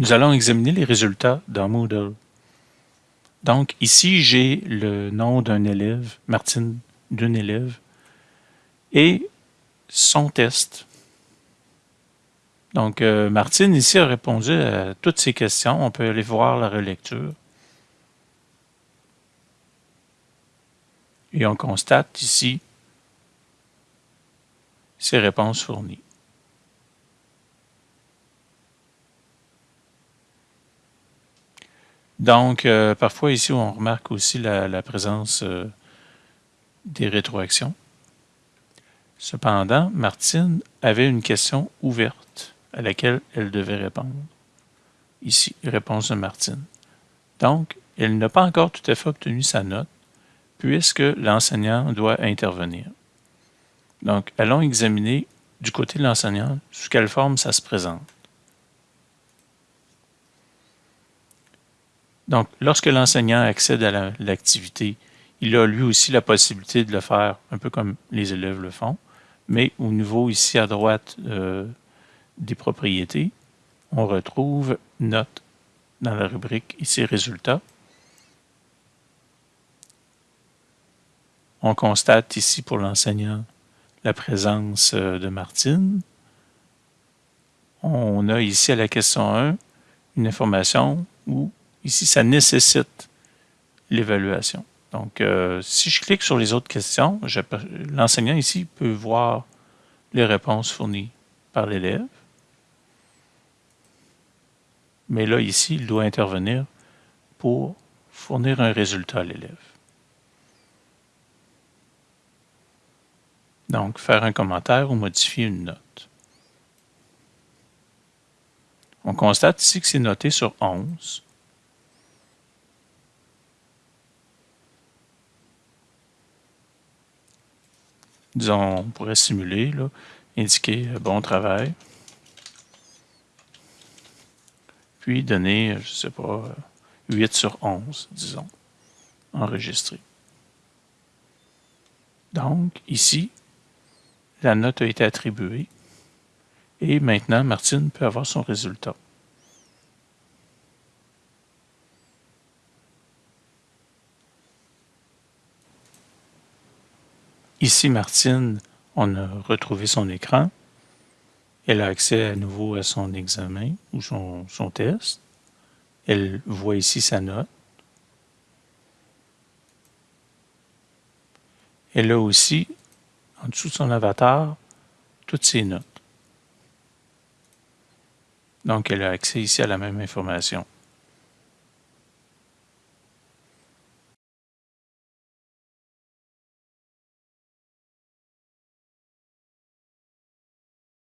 nous allons examiner les résultats dans Moodle. Donc, ici, j'ai le nom d'un élève, Martine, d'un élève, et son test. Donc, euh, Martine, ici, a répondu à toutes ces questions. On peut aller voir la relecture. Et on constate ici ses réponses fournies. Donc, euh, parfois ici, on remarque aussi la, présence euh, des rétroactions. Cependant, Martine avait une question ouverte à laquelle elle devait répondre. Ici, réponse de Martine. Donc, elle n'a pas encore tout à fait obtenu sa note, puisque l'enseignant doit intervenir. Donc, allons examiner du côté de l'enseignant sous quelle forme ça se présente. Donc, lorsque l'enseignant accède à l'activité, il a lui aussi la possibilité de le faire un peu comme les élèves le font, mais au niveau ici à droite euh, des propriétés, on retrouve note dans la rubrique ici résultats. On constate ici pour l'enseignant la présence euh, de Martine. On a ici à la question 1 une information où Ici, ça nécessite l'évaluation. Donc, euh, si je clique sur les autres questions, l'enseignant ici peut voir les réponses fournies par l'élève. Mais là, ici, il doit intervenir pour fournir un résultat à l'élève. Donc, faire un commentaire ou modifier une note. On constate ici que c'est noté sur 11. Disons, on pourrait simuler, là, indiquer euh, bon travail. Puis donner, je ne sais pas, 8 euh, sur 11, disons, enregistré. Donc, ici, la note a été attribuée et maintenant, Martine peut avoir son résultat. Ici, Martine, on a retrouvé son écran. Elle a accès à nouveau à son examen ou son, test. Elle voit ici sa note. Elle a aussi, en dessous de son avatar, toutes ses notes. Donc, elle a accès ici à la même information.